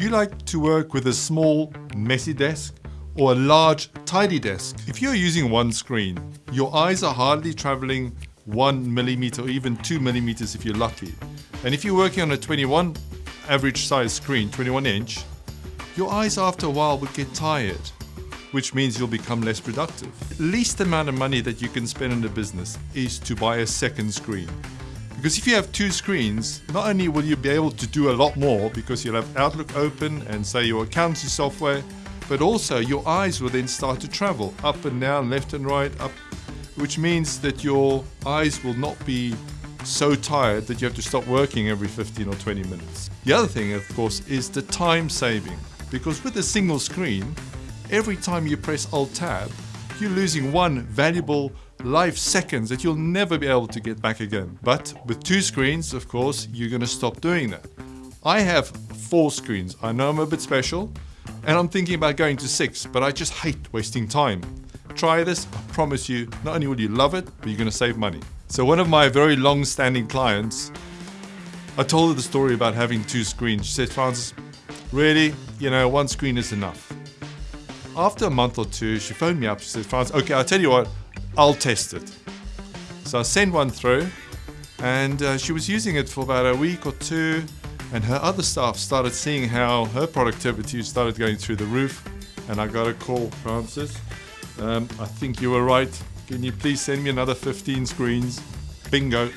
Do you like to work with a small, messy desk or a large, tidy desk? If you're using one screen, your eyes are hardly traveling one millimeter or even two millimeters if you're lucky. And if you're working on a 21 average size screen, 21 inch, your eyes after a while would get tired, which means you'll become less productive. Least amount of money that you can spend in a business is to buy a second screen. Because if you have two screens, not only will you be able to do a lot more because you'll have Outlook open and say your accounting software, but also your eyes will then start to travel up and down, left and right, up, which means that your eyes will not be so tired that you have to stop working every 15 or 20 minutes. The other thing, of course, is the time saving. Because with a single screen, every time you press Alt Tab, you're losing one valuable life seconds that you'll never be able to get back again. But with two screens, of course, you're going to stop doing that. I have four screens. I know I'm a bit special, and I'm thinking about going to six, but I just hate wasting time. Try this, I promise you, not only will you love it, but you're going to save money. So one of my very long-standing clients, I told her the story about having two screens. She said, Francis, really, you know, one screen is enough. After a month or two, she phoned me up. She said, Francis, okay, I'll tell you what, I'll test it. So I sent one through, and uh, she was using it for about a week or two, and her other staff started seeing how her productivity started going through the roof. And I got a call, Francis. Um, I think you were right. Can you please send me another 15 screens? Bingo.